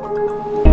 Música